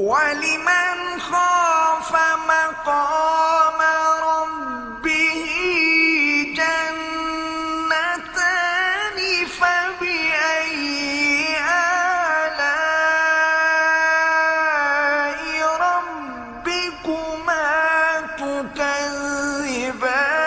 ولمن خاف مقام ربه جنتان فبأي آلاء ربكما تكذبان؟